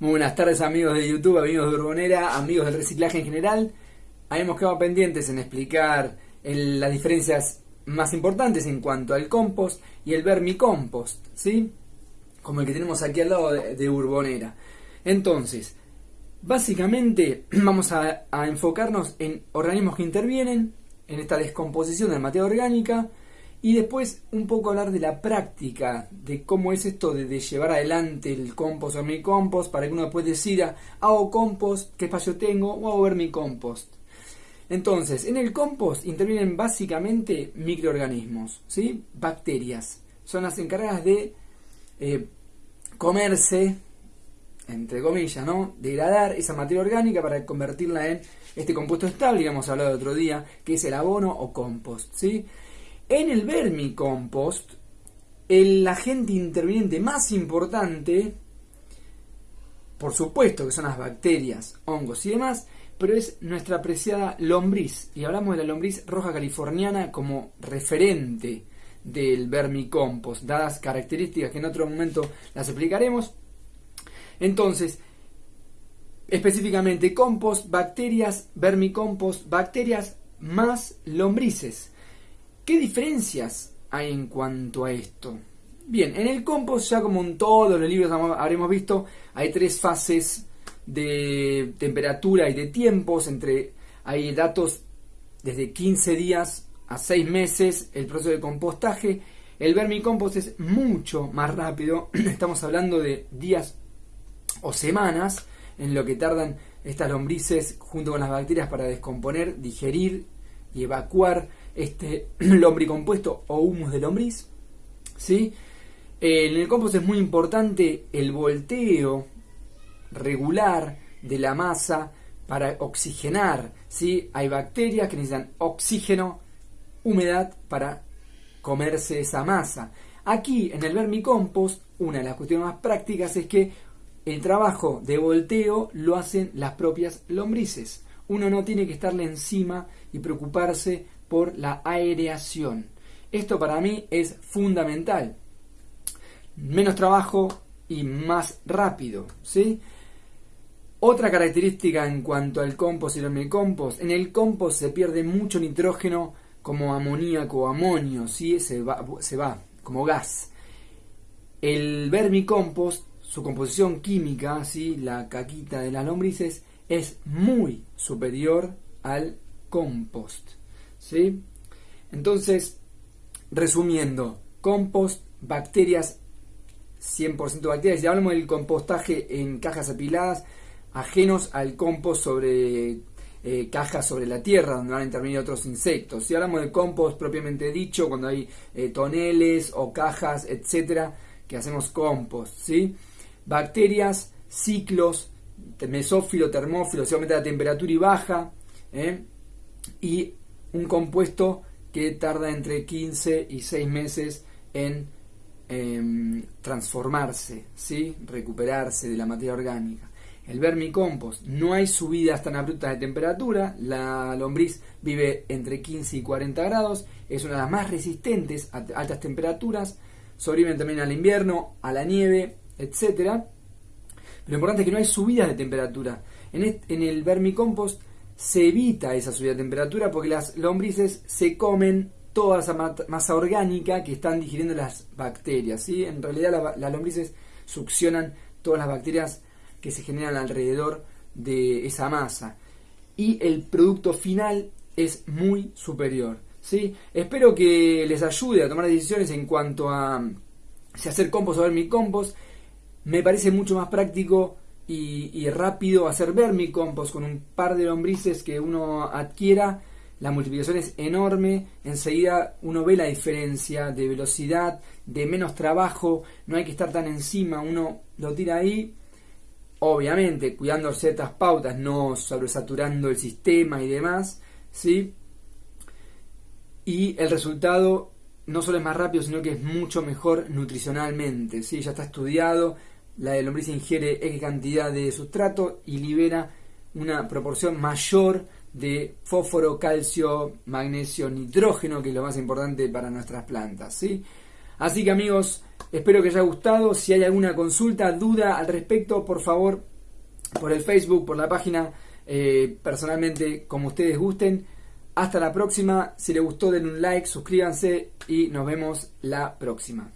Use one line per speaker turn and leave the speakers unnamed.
Muy buenas tardes amigos de YouTube, amigos de Urbonera, amigos del reciclaje en general. Habíamos quedado pendientes en explicar las diferencias más importantes en cuanto al compost y el vermicompost, ¿sí? Como el que tenemos aquí al lado de, Urbonera. Entonces, básicamente vamos a, a enfocarnos en organismos que intervienen en esta descomposición de materia orgánica, y después un poco hablar de la práctica, de cómo es esto de, llevar adelante el compost o mi compost, para que uno después decida, hago compost, qué espacio tengo, o hago ver mi compost. Entonces, en el compost intervienen básicamente microorganismos, ¿sí? bacterias. Son las encargadas de eh, comerse, entre comillas, ¿no? degradar esa materia orgánica para convertirla en este compuesto estable, que hemos hablado el otro día, que es el abono o compost. ¿sí? En el vermicompost, el agente interviniente más importante, por supuesto que son las bacterias, hongos y demás, pero es nuestra apreciada lombriz. Y hablamos de la lombriz roja californiana como referente del vermicompost, dadas características que en otro momento las explicaremos. Entonces, específicamente compost, bacterias, vermicompost, bacterias más lombrices. ¿Qué diferencias hay en cuanto a esto? Bien, en el compost ya como en todos los libros habremos visto, hay tres fases de temperatura y de tiempos, entre hay datos desde 15 días a 6 meses, el proceso de compostaje. El vermicompost es mucho más rápido, estamos hablando de días o semanas en lo que tardan estas lombrices junto con las bacterias para descomponer, digerir y evacuar este lombricompuesto o humus de lombriz. ¿sí? Eh, en el compost es muy importante el volteo regular de la masa para oxigenar. ¿sí? Hay bacterias que necesitan oxígeno, humedad para comerse esa masa. Aquí en el vermicompost, una de las cuestiones más prácticas es que el trabajo de volteo lo hacen las propias lombrices. Uno no tiene que estarle encima y preocuparse por la aireación. Esto para mí es fundamental. Menos trabajo y más rápido, ¿sí? Otra característica en cuanto al compost y el vermicompost, en el compost se pierde mucho nitrógeno como amoníaco o amonio, ¿sí? se, va, se va como gas. El vermicompost, su composición química, ¿sí? la caquita de las lombrices, es muy superior al compost. ¿Sí? Entonces, resumiendo, compost, bacterias, 100% bacterias. Ya hablamos del compostaje en cajas apiladas, ajenos al compost sobre eh, cajas sobre la tierra, donde van a intervenir otros insectos. Si hablamos de compost propiamente dicho, cuando hay eh, toneles o cajas, etcétera, que hacemos compost, ¿sí? Bacterias, ciclos, mesófilo, termófilo, se aumenta la temperatura y baja, ¿eh? y un compuesto que tarda entre 15 y 6 meses en em, transformarse, ¿sí? recuperarse de la materia orgánica. El vermicompost, no hay subidas tan abruptas de temperatura, la lombriz vive entre 15 y 40 grados, es una de las más resistentes a altas temperaturas, sobreviven también al invierno, a la nieve, etc. Lo importante es que no hay subidas de temperatura. En el vermicompost se evita esa subida de temperatura porque las lombrices se comen toda esa masa orgánica que están digiriendo las bacterias. ¿sí? En realidad las lombrices succionan todas las bacterias que se generan alrededor de esa masa. Y el producto final es muy superior. ¿sí? Espero que les ayude a tomar decisiones en cuanto a si hacer compost o vermicompost. Me parece mucho más práctico y, rápido hacer vermicompost con un par de lombrices que uno adquiera, la multiplicación es enorme, enseguida uno ve la diferencia de velocidad, de menos trabajo, no hay que estar tan encima, uno lo tira ahí, obviamente cuidando ciertas pautas, no sobresaturando el sistema y demás, ¿sí? Y el resultado no solo es más rápido, sino que es mucho mejor nutricionalmente, ¿sí? Ya está estudiado, la lombriz ingiere X cantidad de sustrato y libera una proporción mayor de fósforo, calcio, magnesio, nitrógeno, que es lo más importante para nuestras plantas. ¿sí? Así que amigos, Espero que haya gustado. Si hay alguna consulta, duda al respecto, por favor, por el Facebook, por la página, eh, personalmente, como ustedes gusten. Hasta la próxima. Si les gustó, den un like, suscríbanse y nos vemos la próxima.